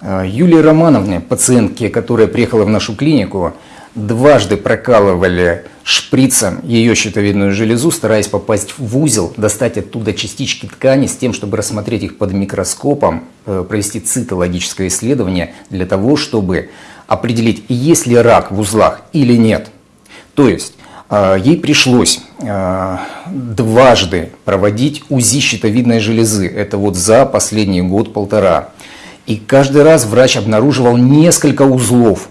Э, Юлии Романовне, пациентке, которая приехала в нашу клинику, дважды прокалывали шприцем ее щитовидную железу, стараясь попасть в узел, достать оттуда частички ткани с тем, чтобы рассмотреть их под микроскопом, э, провести цитологическое исследование для того, чтобы определить, есть ли рак в узлах или нет. То есть э, ей пришлось дважды проводить УЗИ щитовидной железы. Это вот за последний год-полтора. И каждый раз врач обнаруживал несколько узлов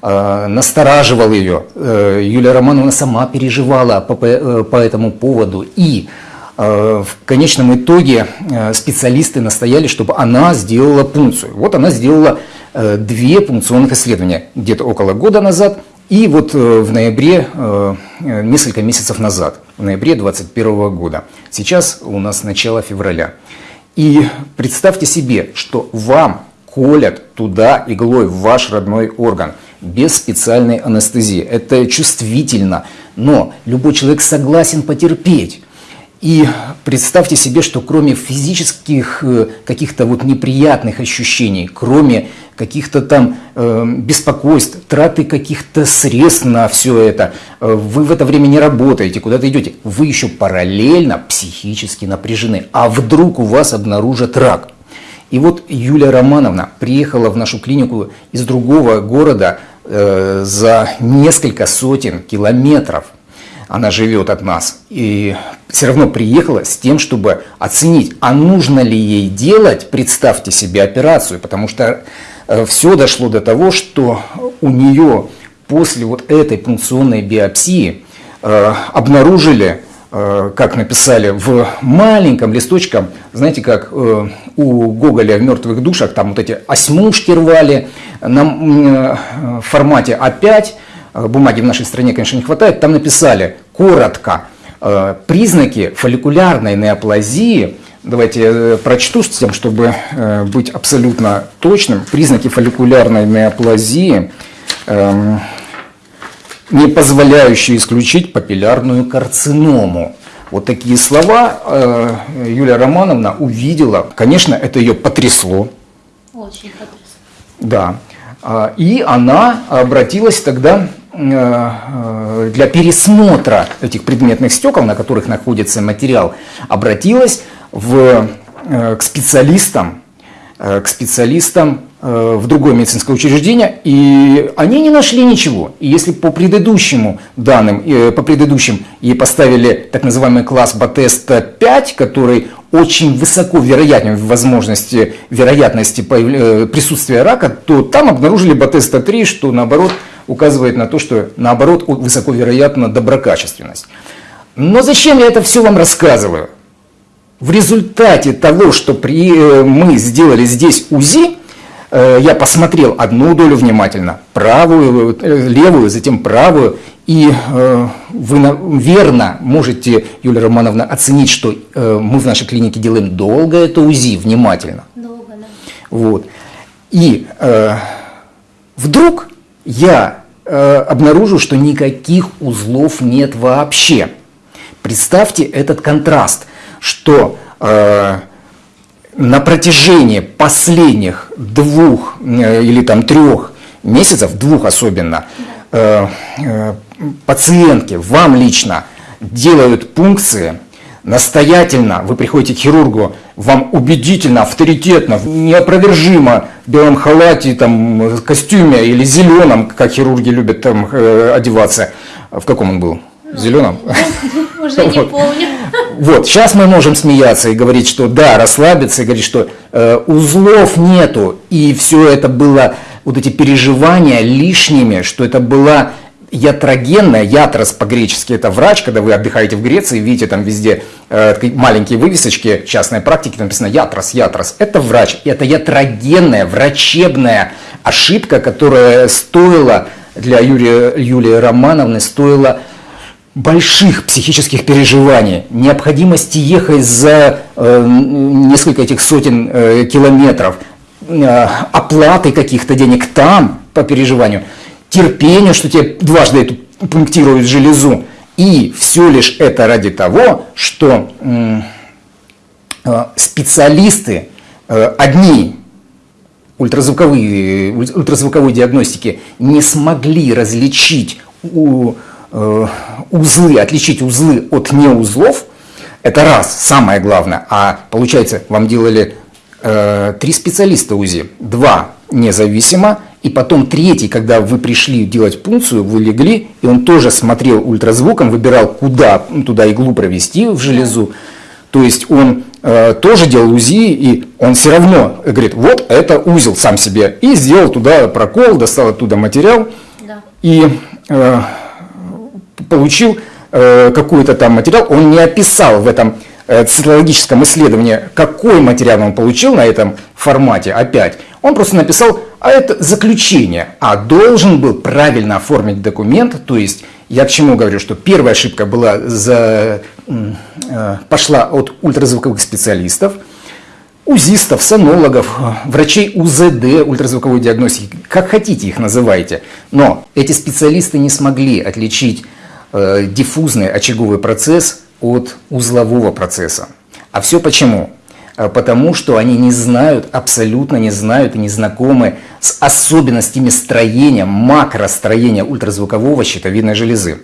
Э, настораживал ее. Э, Юлия Романовна сама переживала по, э, этому поводу. И в конечном итоге специалисты настояли, чтобы она сделала пункцию. Вот она сделала две пункционных исследования где-то около года назад и вот в ноябре, несколько месяцев назад, в ноябре 2021 года. Сейчас у нас начало февраля. И представьте себе, что вам колят туда иглой в ваш родной орган – без специальной анестезии. Это чувствительно, но любой человек согласен потерпеть. И представьте себе, что кроме физических э, каких-то вот неприятных ощущений, кроме каких-то там э, беспокойств, траты каких-то средств на все это, э, вы в это время не работаете, куда-то идете, вы еще параллельно психически напряжены. А вдруг у вас обнаружат рак? И вот Юлия Романовна приехала в нашу клинику из другого города э, за несколько сотен километров. Она живет от нас. И все равно приехала с тем, чтобы оценить, а нужно ли ей делать, представьте себе, операцию. Потому что э, все дошло до того, что у нее после вот этой пункционной биопсии э, обнаружили Э, как написали, в маленьком листочком, знаете, как э, у Гоголя в «Мертвых душах», там вот эти осьмушки рвали, на э, формате А5, бумаги в нашей стране, конечно, не хватает, там написали коротко признаки фолликулярной неоплазии, давайте я прочту с тем, чтобы быть абсолютно точным, признаки фолликулярной неоплазии эм, – не позволяющие исключить папиллярную карциному. Вот такие слова э, Юлия Романовна увидела. Конечно, это ее потрясло. Очень потрясло. Да. И она обратилась тогда э, э, для пересмотра этих предметных стекол, на которых находится материал, обратилась в, к специалистам, к специалистам Э, в другое медицинское учреждение, и они не нашли ничего. И если по предыдущему данным, э, по предыдущим ей поставили так называемый класс Батеста 5, который очень высоко вероятен в возможности, вероятности э, присутствия рака, то там обнаружили Батеста 3, что наоборот указывает на то, что наоборот высоко вероятна доброкачественность. Но зачем я это все вам рассказываю? В результате того, что при, мы сделали здесь УЗИ, Э, я посмотрел одну долю внимательно, правую, э, левую, затем правую, и э, вы верно можете, Юлия Романовна, оценить, что мы в нашей клинике делаем долго это УЗИ, внимательно. Долго, да. Вот. И вдруг я обнаружу, что никаких узлов нет вообще. Представьте этот контраст, что на протяжении последних двух э, или там трех месяцев, двух особенно, э, э, пациентки, вам лично делают пункции, настоятельно вы приходите к хирургу, вам убедительно, авторитетно, неопровержимо в белом халате, там, костюме или зеленом, как хирурги любят там одеваться. В каком он был? В зеленом? Уже не помню. Вот, сейчас мы можем смеяться и говорить, что да, расслабиться, и говорить, что э, узлов нету, и все это было, вот эти переживания лишними, что это была ятрогенная, ятрос по-гречески это врач, когда вы отдыхаете в Греции, видите там везде э, маленькие вывесочки частной практики, там написано ятрос, ятрос, это врач, это ятрогенная, врачебная ошибка, которая стоила для Юрия, Юлии Романовны, стоила больших психических переживаний, необходимости ехать за э, несколько этих сотен э, километров, э, оплаты каких-то денег там по переживанию, терпение, что тебе дважды эту пунктируют железу. И все лишь это ради того, что э, специалисты э, одни ультразвуковые, ультразвуковой диагностики не смогли различить у, э, узлы, отличить узлы от неузлов, это раз, самое главное. А получается, вам делали э, три специалиста УЗИ, два независимо, и потом третий, когда вы пришли делать пункцию, вы легли, и он тоже смотрел ультразвуком, выбирал, куда туда иглу провести в железу. То есть он э, тоже делал УЗИ, и он все равно говорит, вот это узел сам себе. И сделал туда прокол, достал оттуда материал, да. и э, получил э, какой-то там материал. Он не описал в этом э, цитологическом исследовании, какой материал он получил на этом формате опять. Он просто написал, а это заключение, а должен был правильно оформить документ, то есть я к чему говорю, что первая ошибка была за, э, пошла от ультразвуковых специалистов, УЗИстов, сонологов, врачей УЗД, ультразвуковой диагностики, как хотите их называйте. Но эти специалисты не смогли отличить э, диффузный очаговый процесс от узлового процесса. А все почему? А потому что они не знают, абсолютно не знают и не знакомы с особенностями строения, макростроения ультразвукового щитовидной железы.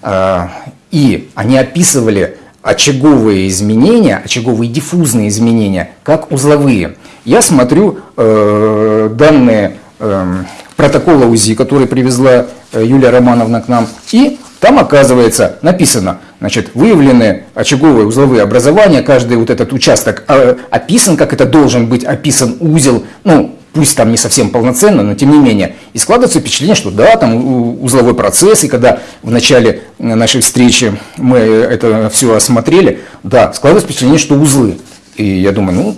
А, и они описывали очаговые изменения, очаговые диффузные изменения, как узловые. Я смотрю э, данные э, протокола УЗИ, который привезла э, Юлия Романовна к нам, и там оказывается написано, значит, выявлены очаговые узловые образования, каждый вот этот участок э, описан, как это должен быть описан узел, ну, пусть там не совсем полноценно, но тем не менее. И складывается впечатление, что да, там узловой процесс, и когда в начале нашей встречи мы это все осмотрели, да, складывается впечатление, что узлы. И я думаю, ну,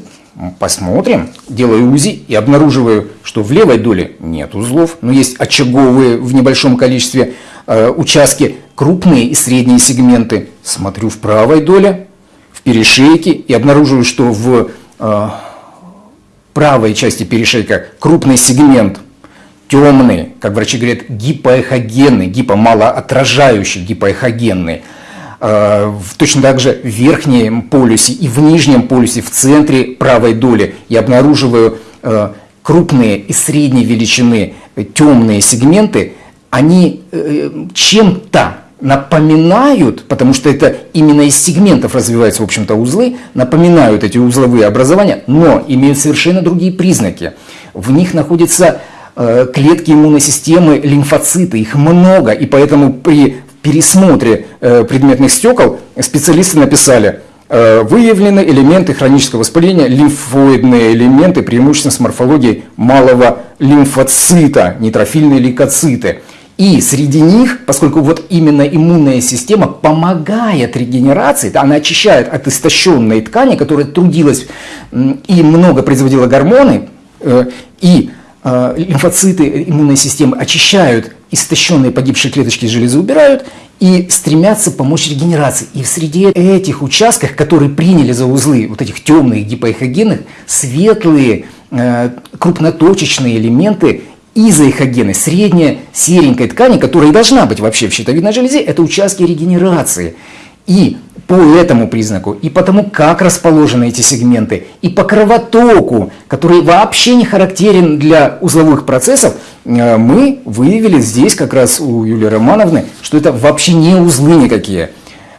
посмотрим, делаю УЗИ и обнаруживаю, что в левой доле нет узлов, но есть очаговые в небольшом количестве Э, участки, крупные и средние сегменты. Смотрю в правой доле, в перешейке и обнаруживаю, что в э, правой части перешейка крупный сегмент темный, как врачи говорят, гипоэхогенный, гипомалоотражающий, гипоэхогенный. Э, точно так же в верхнем полюсе и в нижнем полюсе, в центре правой доли я обнаруживаю крупные и средней величины темные сегменты, они э, чем-то напоминают, потому что это именно из сегментов развиваются, в общем-то, узлы, напоминают эти узловые образования, но имеют совершенно другие признаки. В них находятся э, клетки иммунной системы, лимфоциты, их много, и поэтому при пересмотре э, предметных стекол специалисты написали, э, выявлены элементы хронического воспаления, лимфоидные элементы, преимущественно с морфологией малого лимфоцита, нейтрофильные лейкоциты – и среди них, поскольку вот именно иммунная система помогает регенерации, она очищает от истощенной ткани, которая трудилась и много производила гормоны, э, и лимфоциты иммунной системы очищают истощенные погибшие клеточки железы, убирают и стремятся помочь регенерации. И в среде этих участков, которые приняли за узлы вот этих темных гипоэхогенных, светлые э, крупноточечные элементы изоэхогены, средняя серенькой ткани, которая и должна быть вообще в щитовидной железе, это участки регенерации. И по этому признаку, и по тому, как расположены эти сегменты, и по кровотоку, который вообще не характерен для узловых процессов, э, мы выявили здесь как раз у Юлии Романовны, что это вообще не узлы никакие.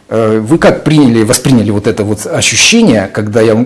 Э, вы как приняли, восприняли вот это вот ощущение, когда я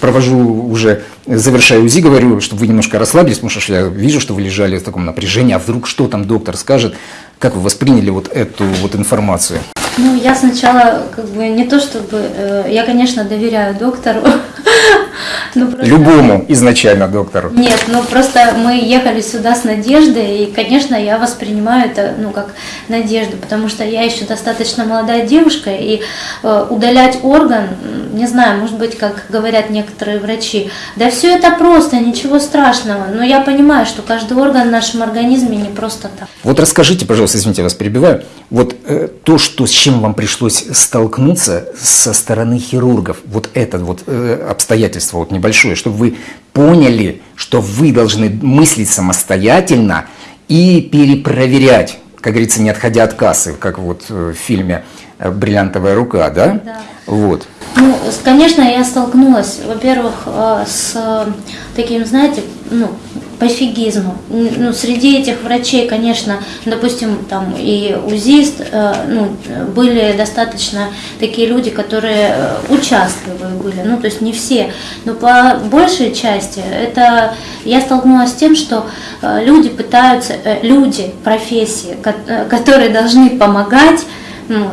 провожу уже, завершаю УЗИ, говорю, чтобы вы немножко расслабились, потому что я вижу, что вы лежали в таком напряжении, а вдруг что там доктор скажет, как вы восприняли вот эту вот информацию? Ну, я сначала, как бы, не то чтобы, э, я, конечно, доверяю доктору, Ну, просто... Любому изначально доктору. Нет, ну просто мы ехали сюда с надеждой, и, конечно, я воспринимаю это, ну, как надежду, потому что я еще достаточно молодая девушка, и э, удалять орган, не знаю, может быть, как говорят некоторые врачи, да все это просто, ничего страшного, но я понимаю, что каждый орган в нашем организме не просто так. Вот расскажите, пожалуйста, извините, я вас перебиваю, вот э, то, что, с чем вам пришлось столкнуться со стороны хирургов, вот это вот э, обстоятельство, вот небольшое, чтобы вы поняли, что вы должны мыслить самостоятельно и перепроверять, как говорится, не отходя от кассы, как вот э, в фильме бриллиантовая рука, да? Да. Вот. Ну, конечно, я столкнулась, во-первых, э, с э, таким, знаете, ну, пофигизмом. Н- Ну, среди этих врачей, конечно, допустим, там и УЗИст, э, ну, э, были достаточно такие люди, которые э, участливые были, ну, то есть не все, но по большей части это я столкнулась с тем, что э, люди пытаются, э, люди профессии, ко- э, которые должны помогать, ну,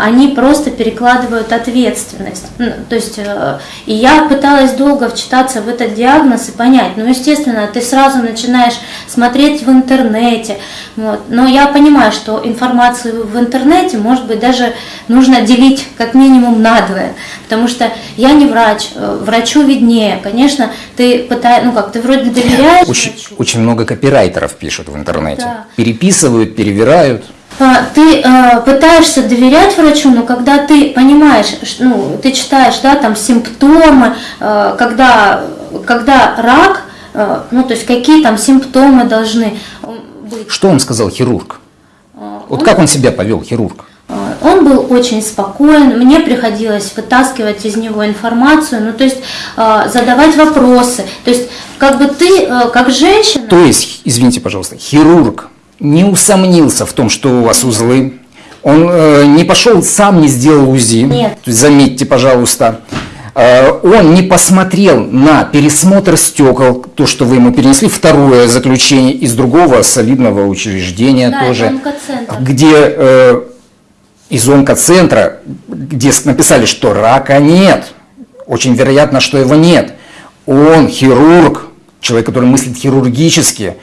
они просто перекладывают ответственность. Ну, то есть, э, и я пыталась долго вчитаться в этот диагноз и понять. Ну, естественно, ты сразу начинаешь смотреть в интернете. Вот. Но я понимаю, что информацию в интернете, может быть, даже нужно делить как минимум надвое. Потому что я не врач, э, врачу виднее. Конечно, ты пытаешься, ну как, ты вроде доверяешь Очень, врачу. очень много копирайтеров пишут в интернете. Да. Переписывают, перевирают. А, Ты э, пытаешься доверять врачу, но когда ты понимаешь, ну, ты читаешь, да, там симптомы, э, когда, когда рак, э, ну, то есть какие там симптомы должны быть. Что он сказал хирург? Э, Вот он- как он себя повел, хирург? Он был очень спокоен, мне приходилось вытаскивать из него информацию, ну то есть задавать вопросы. То есть как бы ты, как женщина, То есть, извините, пожалуйста, хирург не усомнился в том, что у вас узлы, он э, не пошел сам, не сделал УЗИ, Нет. Заметьте, пожалуйста, Э, он не посмотрел на пересмотр стекол, то, что вы ему перенесли, второе заключение из другого солидного учреждения Да, тоже, где э, из онкоцентра, где написали, что рака нет, очень вероятно, что его нет. Он хирург, человек, который мыслит хирургически,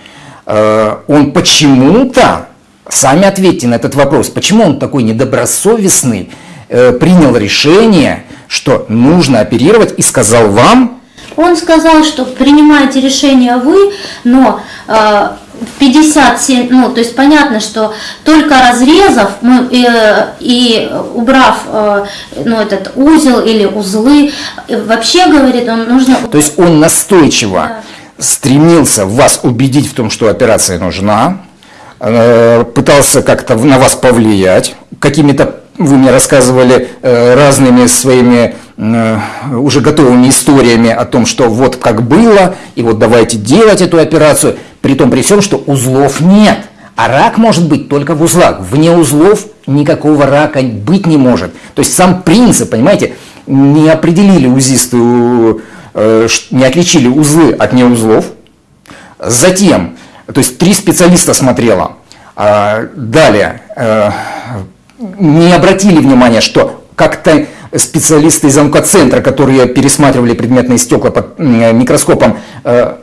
он почему-то, сами ответьте на этот вопрос, почему он такой недобросовестный, э, принял решение, что нужно оперировать и сказал вам, Он сказал, что принимаете решение вы, но э, в 57, ну, то есть понятно, что только разрезав мы, э, и убрав э, ну, этот узел или узлы, э, вообще, говорит, он нужно... то есть он настойчиво Да. Стремился вас убедить в том, что операция нужна, э, пытался как-то на вас повлиять, какими-то, вы мне рассказывали, э, разными своими э, уже готовыми историями о том, что вот как было, и вот давайте делать эту операцию, при том при всем, что узлов нет. А рак может быть только в узлах. Вне узлов никакого рака быть не может. То есть сам принцип, понимаете, не определили узисты, ш- не отличили узлы от неузлов. Затем, то есть три специалиста смотрело. А, Далее, э, не обратили внимания, что как-то специалисты из онкоцентра, которые пересматривали предметные стекла под м, микроскопом, э,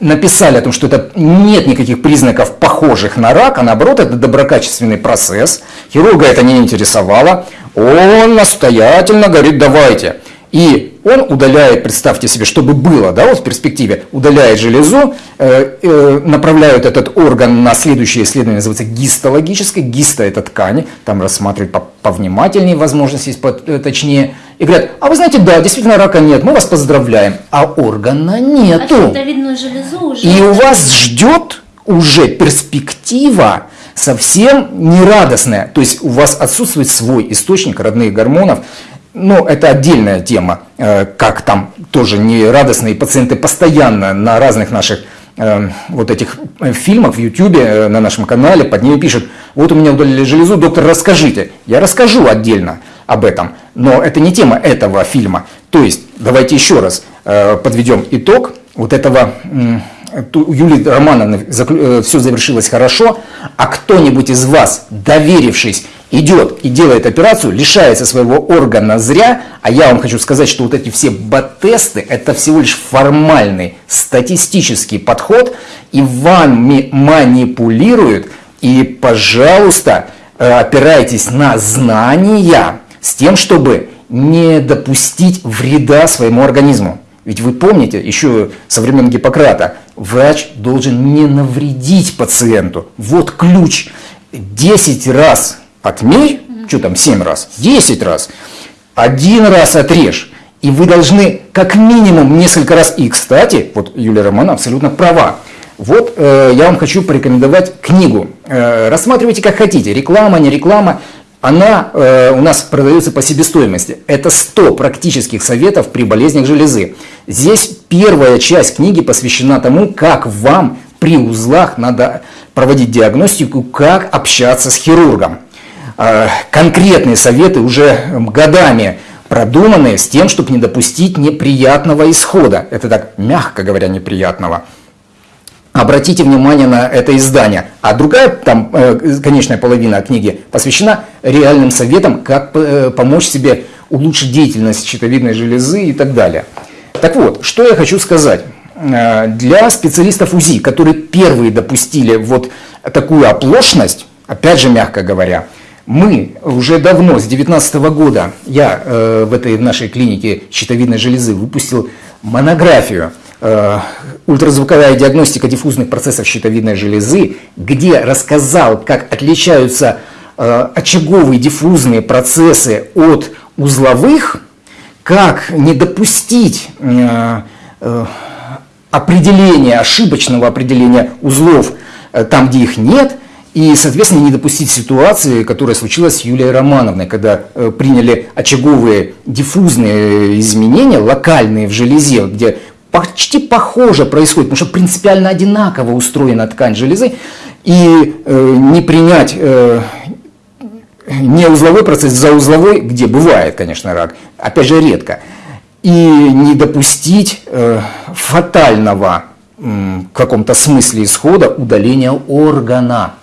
написали о том, что это нет никаких признаков похожих на рак, а наоборот это доброкачественный процесс. Хирурга это не интересовало. Он настоятельно говорит, давайте. И он удаляет, представьте себе, чтобы было, да, вот в перспективе, удаляет железу, э, э, направляют этот орган на следующее исследование, называется гистологическое, гисто это ткани, там рассматривают по- повнимательнее, возможность есть по- э, точнее, и говорят, а вы знаете, да, действительно рака нет, мы вас поздравляем, а органа А нету. щитовидную железу уже... И у вас ждет уже перспектива совсем нерадостная. То есть у вас отсутствует свой источник родных гормонов. Но это отдельная тема, э, как там тоже нерадостные пациенты постоянно на разных наших э, вот этих э, фильмах в э, на нашем канале под ними пишут, вот у меня удалили железу, доктор, расскажите. Я расскажу отдельно об этом, но это не тема этого фильма. То есть, давайте еще раз подведем итог вот этого у Юлии Романовны все завершилось хорошо, а кто-нибудь из вас, доверившись, идет и делает операцию, лишается своего органа зря, а я вам хочу сказать, что вот эти все бат-тесты, это всего лишь формальный статистический подход, и вами манипулируют, и, пожалуйста, э, опирайтесь на знания с тем, чтобы не допустить вреда своему организму. Ведь вы помните, еще со времен Гиппократа, врач должен не навредить пациенту. Вот ключ. 10 раз отмерь, что там 7 раз, 10 раз, один раз отрежь. И вы должны как минимум несколько раз, и кстати, вот Юлия Романа абсолютно права, вот э, я вам хочу порекомендовать книгу. Э, рассматривайте как хотите, реклама, не реклама. она э, у нас продается по себестоимости. Это 100 практических советов при болезнях железы. Здесь первая часть книги посвящена тому, как вам при узлах надо проводить диагностику, как общаться с хирургом. Э, конкретные советы уже годами продуманные с тем, чтобы не допустить неприятного исхода. Это так, мягко говоря, неприятного. Обратите внимание на это издание. А другая, там, э, конечная половина книги посвящена реальным советам, как э, помочь себе улучшить деятельность щитовидной железы и так далее. Так вот, что я хочу сказать. Для специалистов УЗИ, которые первые допустили вот такую оплошность, опять же, мягко говоря, мы уже давно, с 2019 года, я э, в этой в нашей клинике щитовидной железы выпустил монографию э, «Ультразвуковая диагностика диффузных процессов щитовидной железы», где рассказал, как отличаются э, очаговые диффузные процессы от узловых, как не допустить э, э, определения, ошибочного определения узлов э, там, где их нет – и, соответственно, не допустить ситуации, которая случилась с Юлией Романовной, когда э, приняли очаговые диффузные изменения, локальные в железе, где почти похоже происходит, потому что принципиально одинаково устроена ткань железы, и э, не принять э, не узловой процесс за узловой, где бывает, конечно, рак, опять же редко, и не допустить э, фатального в каком-то смысле исхода удаления органа.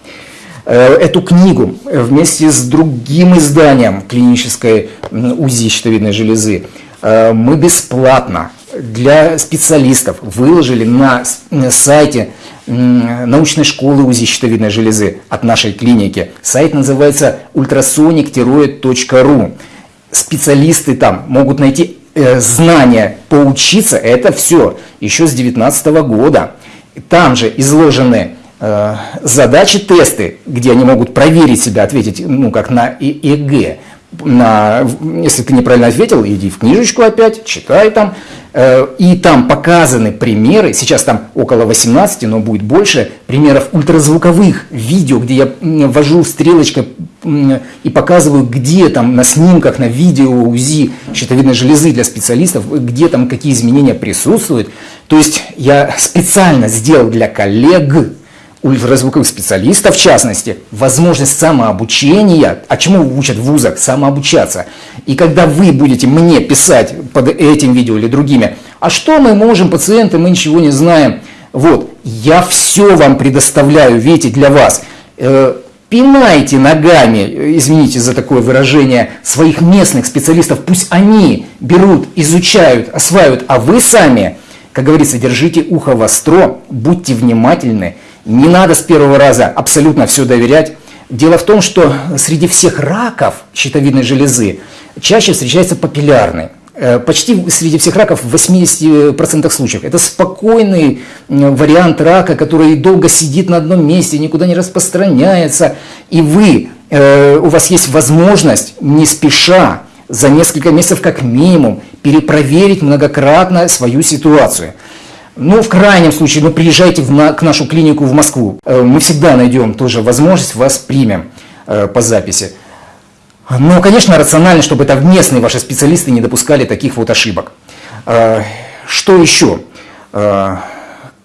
Э, эту книгу вместе с другим изданием клинической УЗИ щитовидной железы э, мы бесплатно для специалистов выложили на сайте научной школы УЗИ щитовидной железы от нашей клиники. Сайт называется ultrasonic-rу. Специалисты там могут найти э, знания, поучиться. Это все еще с 2019 года. Там же изложены задачи, тесты, где они могут проверить себя, ответить, ну, как на ЕГЭ. На, если ты неправильно ответил, иди в книжечку опять, читай там. Э, и там показаны примеры, сейчас там около 18, но будет больше, примеров ультразвуковых видео, где я ввожу стрелочкой и показываю, где там на снимках, на видео УЗИ щитовидной железы для специалистов, где там какие изменения присутствуют. То есть я специально сделал для коллег, ультразвуковых специалистов, в частности, возможность самообучения, а чему учат в вузах? Самообучаться. И когда вы будете мне писать под этим видео или другими, а что мы можем, пациенты, мы ничего не знаем, вот, я все вам предоставляю, видите, для вас. Э, пинайте ногами, извините за такое выражение, своих местных специалистов, пусть они берут, изучают, осваивают, а вы сами, как говорится, держите ухо востро, будьте внимательны, не надо с первого раза абсолютно все доверять. Дело в том, что среди всех раков щитовидной железы чаще встречается папиллярный. Э, почти среди всех раков в 80% случаев. Это спокойный вариант рака, который долго сидит на одном месте, никуда не распространяется. И вы, э, у вас есть возможность, не спеша, за несколько месяцев как минимум, перепроверить многократно свою ситуацию. Ну, в крайнем случае, ну, приезжайте в на, к нашу клинику в Москву. Э, мы всегда найдем тоже возможность, вас примем э, по записи. Но, конечно, рационально, чтобы это местные ваши специалисты не допускали таких вот ошибок. Э, что еще?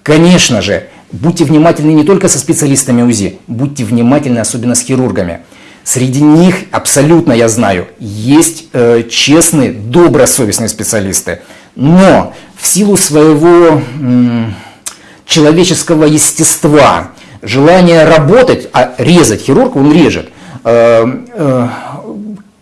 Конечно же, будьте внимательны не только со специалистами УЗИ, будьте внимательны особенно с хирургами. Среди них, абсолютно я знаю, есть честные, добросовестные специалисты. Но в силу своего человеческого естества, желания работать, а резать хирург, он режет, э, э,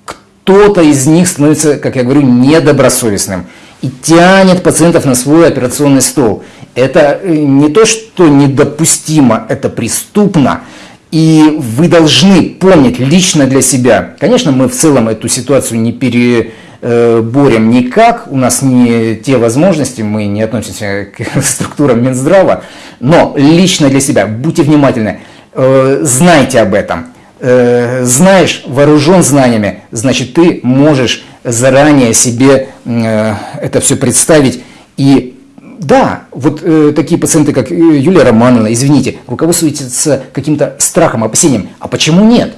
кто-то из них становится, как я говорю, недобросовестным и тянет пациентов на свой операционный стол. Это э, не то, что недопустимо, это преступно. И вы должны помнить лично для себя. Конечно, мы в целом эту ситуацию не пере борем никак, у нас не те возможности, мы не относимся к структурам Минздрава, но лично для себя будьте внимательны, э, знайте об этом. Э, знаешь, вооружен знаниями, значит ты можешь заранее себе это все представить и да, вот э, такие пациенты, как Юлия Романовна, извините, руководствуются каким-то страхом, опасением. А почему нет?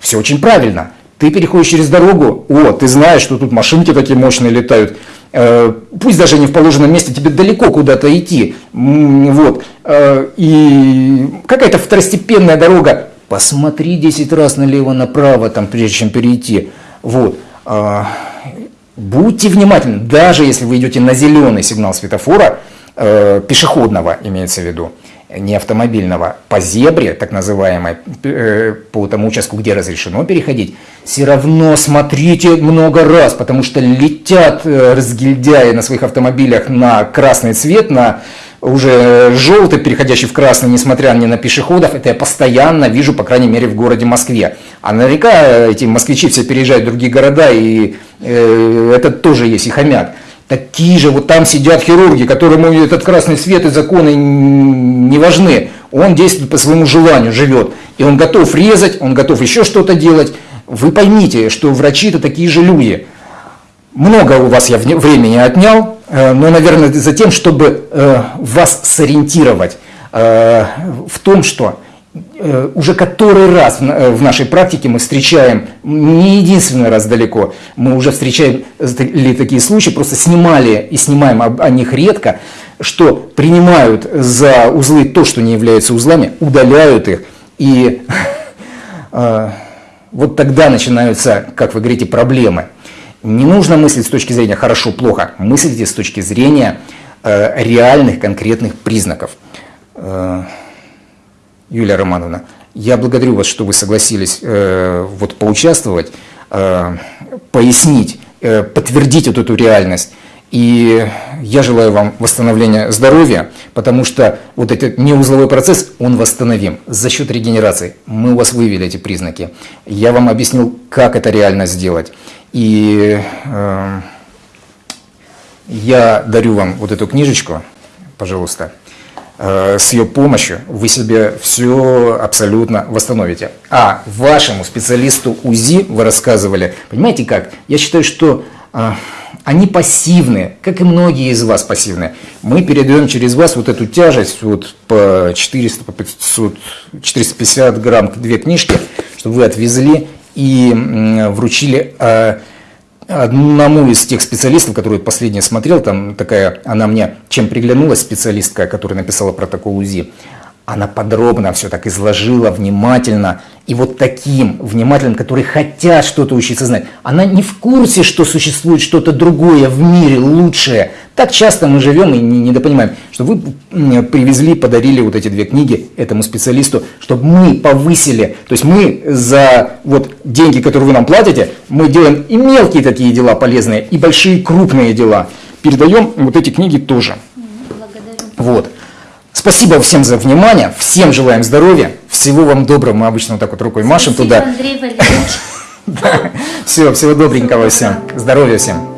Все очень правильно Ты переходишь через дорогу, о, ты знаешь, что тут машинки такие мощные летают, э, пусть даже не в положенном месте, тебе далеко куда-то идти, вот, э, и какая-то второстепенная дорога, посмотри 10 раз налево-направо, там, прежде чем перейти, вот, а, будьте внимательны, даже если вы идете на зеленый сигнал светофора, э, пешеходного имеется в виду, не автомобильного, по зебре, так называемой, э, по тому участку, где разрешено переходить, все равно смотрите много раз, потому что летят э, разгильдяи на своих автомобилях на красный цвет, на уже желтый, переходящий в красный, несмотря ни на пешеходов, это я постоянно вижу, по крайней мере, в городе Москве. А наверняка эти москвичи все переезжают в другие города, и э, это тоже есть и хомят. Такие же вот там сидят хирурги, которым этот красный свет и законы не важны. Он действует по своему желанию, живет. И он готов резать, он готов еще что-то делать. Вы поймите, что врачи это такие же люди. Много у вас я времени отнял, э, но, наверное, за тем, чтобы э, вас сориентировать э, в том, что уже который раз э, в нашей практике мы встречаем, не единственный раз далеко, мы уже встречали такие случаи, просто снимали и снимаем о них редко, что принимают за узлы то, что не является узлами, удаляют их, и э, вот тогда начинаются, как вы говорите, проблемы. Не нужно мыслить с точки зрения хорошо-плохо, мыслите с точки зрения реальных конкретных признаков. Юлия Романовна, я благодарю вас, что вы согласились э, вот поучаствовать, э, пояснить, э, подтвердить вот эту реальность. И я желаю вам восстановления здоровья, потому что вот этот неузловой процесс, он восстановим за счет регенерации. Мы у вас вывели эти признаки. Я вам объяснил, как это реально сделать. И э, я дарю вам вот эту книжечку, пожалуйста. Э, с ее помощью вы себе все абсолютно восстановите. А вашему специалисту УЗИ вы рассказывали, понимаете как? Я считаю, что а, они пассивны, как и многие из вас пассивны. Мы передаем через вас вот эту тяжесть вот по 400, по 500, 450 грамм две книжки, чтобы вы отвезли и вручили а, одному из тех специалистов, который последний смотрел, там такая, она мне чем приглянулась, специалистка, которая написала протокол УЗИ, она подробно все так изложила, внимательно. И вот таким внимательным, которые хотят что-то учиться знать. Она не в курсе, что существует что-то другое в мире, лучшее. Так часто мы живем и не недопонимаем, что вы привезли, подарили вот эти две книги этому специалисту, чтобы мы повысили. То есть мы за вот деньги, которые вы нам платите, мы делаем и мелкие такие дела полезные, и большие крупные дела. Передаем вот эти книги тоже. Благодарю. Вот. Спасибо всем за внимание, всем желаем здоровья, всего вам доброго, мы обычно вот так вот рукой машем Спасибо, туда. Андрей Валерьевич. Все, всего добренького всем, здоровья всем.